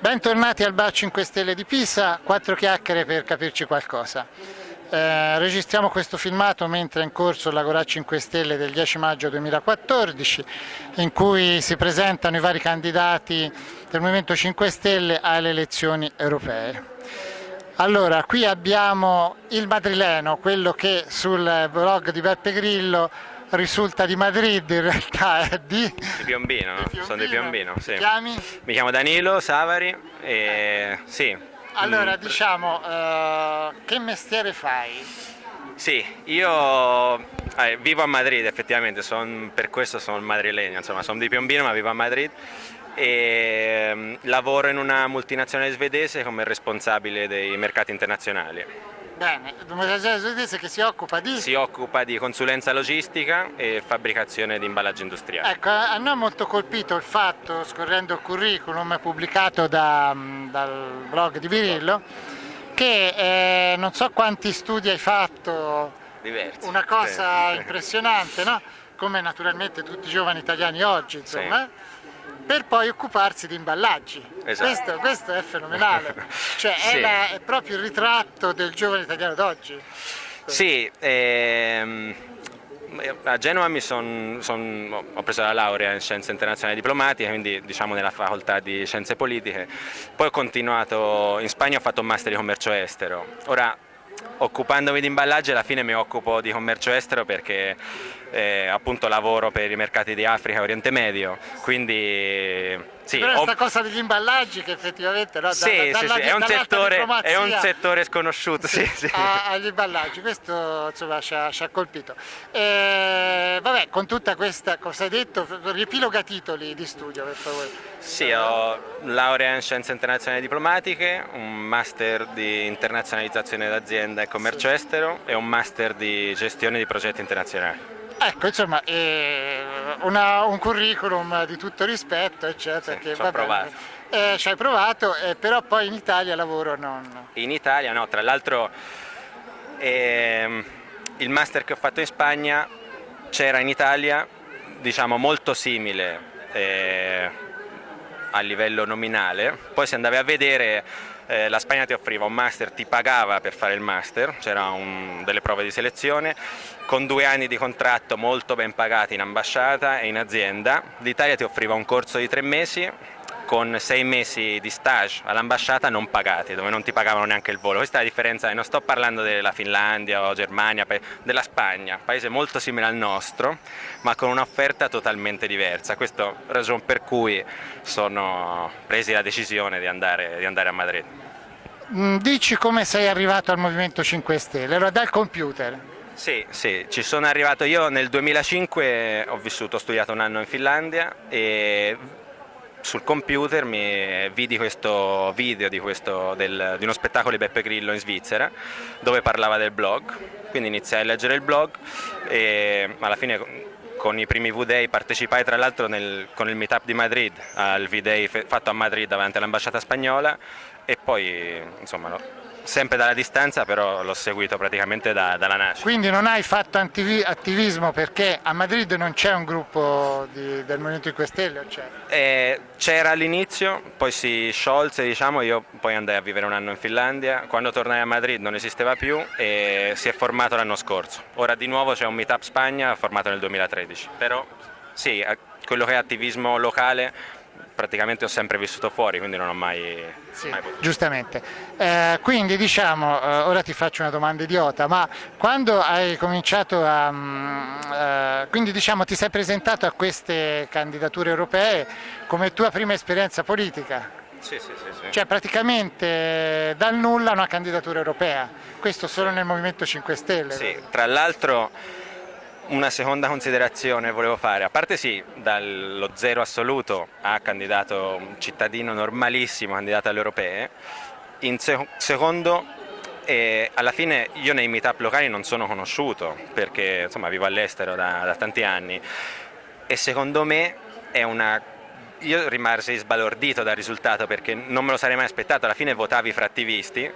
Bentornati al Bar 5 Stelle di Pisa, quattro chiacchiere per capirci qualcosa. Eh, registriamo questo filmato mentre è in corso l'Agora 5 Stelle del 10 maggio 2014 in cui si presentano i vari candidati del Movimento 5 Stelle alle elezioni europee. Allora, qui abbiamo il madrileno, quello che sul blog di Beppe Grillo risulta di Madrid, in realtà è di... Di Piombino, Di Piombino. sono di Piombino, sì. Chiami? Mi chiamo Danilo Savari e sì. Allora, Mm, diciamo, eh, che mestiere fai? Sì, io eh, vivo a Madrid effettivamente, son- per questo sono madrilegno, insomma sono di Piombino ma vivo a Madrid e mm, lavoro in una multinazionale svedese come responsabile dei mercati internazionali. Bene, una svedese che si occupa di... Si occupa di consulenza logistica e fabbricazione di imballaggi industriali. Ecco, a noi ha molto colpito il fatto, scorrendo il curriculum pubblicato da- dal blog di Virillo, che eh, non so quanti studi hai fatto, Diversi. una cosa Sì. impressionante, no? come naturalmente tutti i giovani italiani oggi, insomma, eh? Per poi occuparsi di imballaggi. Esatto. Questo, questo è fenomenale, cioè è, Sì. la- è proprio il ritratto del giovane italiano d'oggi. Sì, ehm, a Genova mi son- son- ho preso la laurea in scienze internazionali diplomatiche, quindi diciamo nella facoltà di scienze politiche, poi ho continuato in Spagna, ho fatto un master di commercio estero. Ora, occupandomi di imballaggi alla fine mi occupo di commercio estero perché eh, appunto lavoro per i mercati di Africa e Oriente Medio, quindi sì, Però ho- questa cosa degli imballaggi che effettivamente no, sì, dalla- sì, dalla- sì, è un settore, è un settore sconosciuto, sì, sì. a- agli imballaggi, questo insomma ci ha, ci ha colpito. Eh, vabbè, con tutta questa, cosa hai detto, riepiloga titoli di studio per favore. Sì, ho laurea in scienze internazionali diplomatiche, un master di internazionalizzazione d'azienda e commercio estero e un master di gestione di progetti internazionali. Ecco, insomma, eh, una- un curriculum di tutto rispetto, eccetera. Sì, che, ci ho provato. Eh, ci hai provato, eh, però poi in Italia lavoro non... In Italia, no, tra l'altro ehm, il master che ho fatto in Spagna c'era in Italia, diciamo molto simile eh, a livello nominale, poi se andavi a vedere eh, la Spagna ti offriva un master, ti pagava per fare il master, c'erano delle prove di selezione, con due anni di contratto molto ben pagati in ambasciata e in azienda, l'Italia ti offriva un corso di tre mesi con sei mesi di stage all'ambasciata non pagati, dove non ti pagavano neanche il volo. Questa è la differenza, e non sto parlando della Finlandia o Germania, della Spagna, paese molto simile al nostro, ma con un'offerta totalmente diversa. Questa è la ragione per cui sono presi la decisione di andare, di andare a Madrid. Mm, Dici come sei arrivato al Movimento 5 Stelle, allora dal computer. Sì, sì, ci sono arrivato io nel 2005, ho vissuto, ho studiato un anno in Finlandia e sul computer mi vidi questo video di, questo- del- di uno spettacolo di Beppe Grillo in Svizzera dove parlava del blog, quindi iniziai a leggere il blog e alla fine con i primi V-Day partecipai tra l'altro con il meetup di Madrid al V-Day fatto a Madrid davanti all'ambasciata spagnola e poi insomma sempre dalla distanza però l'ho seguito praticamente da- dalla nascita. Quindi non hai fatto attivismo perché a Madrid non c'è un gruppo di- del Movimento 5 Stelle? Eh, c'era all'inizio, poi si sciolse, diciamo, io poi andai a vivere un anno in Finlandia, quando tornai a Madrid non esisteva più e si è formato l'anno scorso. Ora di nuovo c'è un meetup Spagna formato nel 2013, però sì, quello che è attivismo locale praticamente ho sempre vissuto fuori, quindi non ho mai, Sì, mai potuto. giustamente. Eh, quindi diciamo, eh, ora ti faccio una domanda idiota, ma quando hai cominciato a... mm, eh, quindi diciamo ti sei presentato a queste candidature europee come tua prima esperienza politica? Sì, sì, sì, sì. Cioè praticamente eh, dal nulla una candidatura europea, questo solo nel Movimento 5 Stelle. Sì, tra l'altro una seconda considerazione volevo fare, a parte sì, dallo zero assoluto a candidato un cittadino normalissimo, candidato alle europee, in sec- secondo eh, alla fine io nei meetup locali non sono conosciuto perché insomma vivo all'estero da, da tanti anni. E secondo me è una io rimasi sbalordito dal risultato perché non me lo sarei mai aspettato, alla fine votavi fra attivisti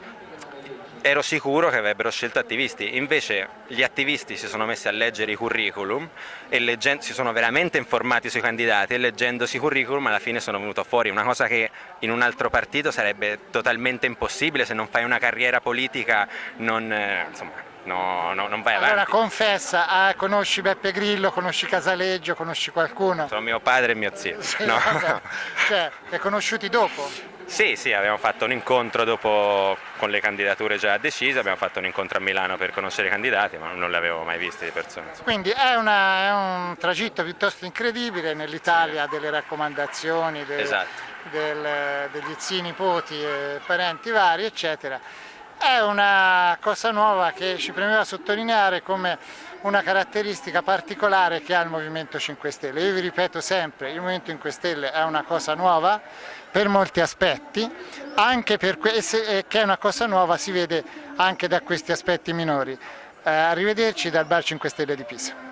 ero sicuro che avrebbero scelto attivisti, invece gli attivisti si sono messi a leggere i curriculum e leggendo, si sono veramente informati sui candidati e leggendosi i curriculum alla fine sono venuto fuori, una cosa che in un altro partito sarebbe totalmente impossibile, se non fai una carriera politica non, eh, insomma, no, no, non vai avanti. Allora confessa, ah, conosci Beppe Grillo, conosci Casaleggio, conosci qualcuno? Sono mio padre e mio zio. Sì, no. vabbè. Cioè, li hai conosciuti dopo? Sì, sì, abbiamo fatto un incontro dopo con le candidature già decise, abbiamo fatto un incontro a Milano per conoscere i candidati, ma non li avevo mai visti di persona. Quindi è, una, è un tragitto piuttosto incredibile, nell'Italia sì. delle raccomandazioni, del, esatto. del, degli zii, nipoti, e parenti vari, eccetera. È una cosa nuova che ci premeva sottolineare come una caratteristica particolare che ha il Movimento 5 Stelle. Io vi ripeto sempre, il Movimento 5 Stelle è una cosa nuova per molti aspetti, anche per che è una cosa nuova si vede anche da questi aspetti minori. Eh, arrivederci dal Bar 5 Stelle di Pisa.